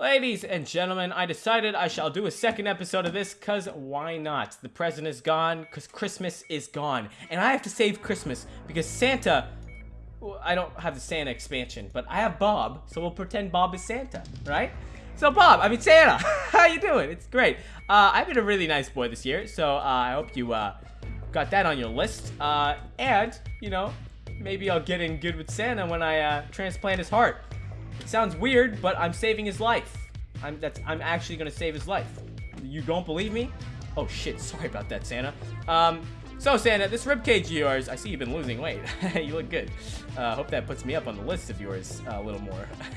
Ladies and gentlemen, I decided I shall do a second episode of this because why not? The present is gone because Christmas is gone. And I have to save Christmas because Santa... Well, I don't have the Santa expansion, but I have Bob, so we'll pretend Bob is Santa, right? So Bob, I mean Santa, how you doing? It's great. Uh, I've been a really nice boy this year, so uh, I hope you uh, got that on your list. Uh, and, you know, maybe I'll get in good with Santa when I uh, transplant his heart. Sounds weird, but I'm saving his life. I'm that's I'm actually gonna save his life. You don't believe me? Oh shit, sorry about that, Santa. Um, so Santa, this ribcage of yours, I see you've been losing weight. you look good. Uh, hope that puts me up on the list of yours uh, a little more.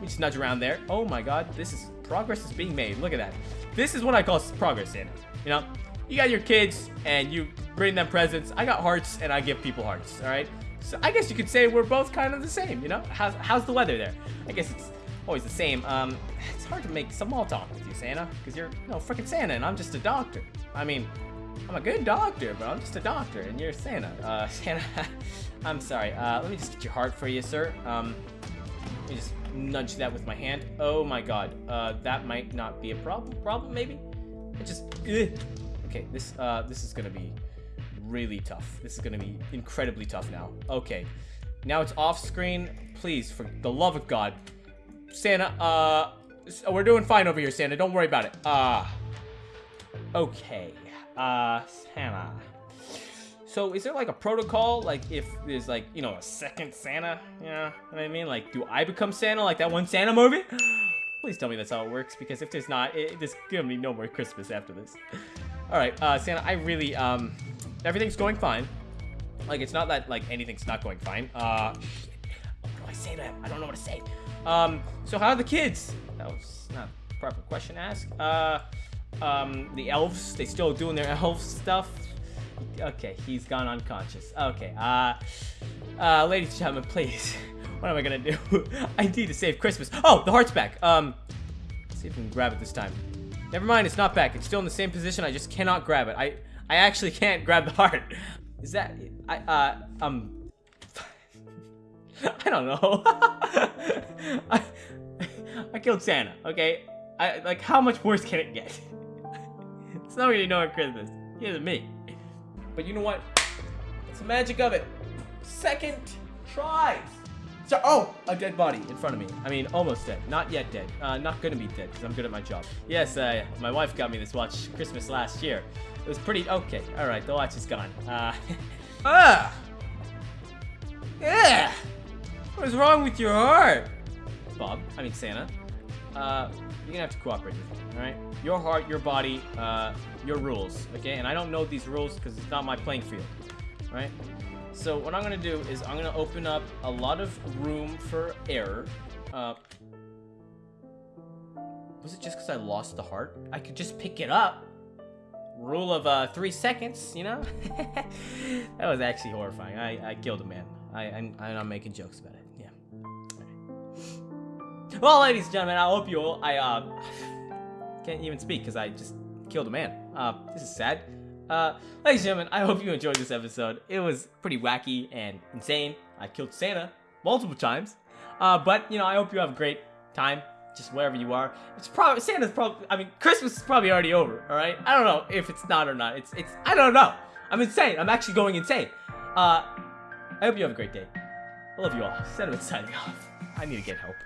we just nudge around there. Oh my god, this is, progress is being made. Look at that. This is what I call progress, Santa. You know, you got your kids and you bring them presents. I got hearts and I give people hearts, all right? So I guess you could say we're both kind of the same, you know? How's, how's the weather there? I guess it's always the same. Um, it's hard to make small talk with you, Santa, because you're, you know, freaking Santa, and I'm just a doctor. I mean, I'm a good doctor, but I'm just a doctor, and you're Santa. Uh, Santa, I'm sorry. Uh, let me just get your heart for you, sir. Um, let me just nudge that with my hand. Oh my god. Uh, that might not be a problem. Problem, maybe? It just, ugh. Okay, this, uh, this is gonna be really tough. This is gonna be incredibly tough now. Okay. Now it's off screen. Please, for the love of God. Santa, uh, we're doing fine over here, Santa. Don't worry about it. Uh, okay. Uh, Santa. So is there like a protocol? Like if there's like, you know, a second Santa? You know what I mean? Like, do I become Santa like that one Santa movie? Please tell me that's how it works, because if there's not, it, there's gonna be no more Christmas after this. Alright, uh, Santa, I really, um, everything's going fine. Like, it's not that, like, anything's not going fine. Uh, what do I say to him? I don't know what to say. Um, so how are the kids? That was not the proper question to ask. Uh, um, the elves, they still doing their elf stuff? Okay, he's gone unconscious. Okay, uh, uh, ladies and gentlemen, please. What am I gonna do? I need to save Christmas. Oh, the heart's back. Um, see if we can grab it this time. Never mind, it's not back. It's still in the same position. I just cannot grab it. I, I actually can't grab the heart. Is that, I, uh, um, I don't know. I, I killed Santa, okay? I, like, how much worse can it get? it's not really knowing Christmas. He isn't me. But you know what? It's the magic of it. Second tries. So, oh, a dead body in front of me. I mean, almost dead. Not yet dead. Uh, not gonna be dead, because I'm good at my job. Yes, uh, my wife got me this watch Christmas last year. It was pretty, okay. All right, the watch is gone. Uh, ah! Yeah! What is wrong with your heart? Bob, I mean Santa. Uh, you're gonna have to cooperate with me, alright? Your heart, your body, uh, your rules, okay? And I don't know these rules because it's not my playing field, right? So what I'm gonna do is I'm gonna open up a lot of room for error. Uh, was it just because I lost the heart? I could just pick it up. Rule of uh, three seconds, you know? that was actually horrifying. I, I killed a man. I, I'm, I'm not making jokes about it. Yeah. Right. Well, ladies and gentlemen, I hope you all... I uh, can't even speak because I just killed a man. Uh, this is sad. Uh, ladies and gentlemen, I hope you enjoyed this episode. It was pretty wacky and insane. I killed Santa multiple times. Uh, but, you know, I hope you have a great time, just wherever you are. It's probably, Santa's probably, I mean, Christmas is probably already over, alright? I don't know if it's not or not. It's, it's, I don't know. I'm insane. I'm actually going insane. Uh, I hope you have a great day. I love you all. Sentiment signing off. I need to get help.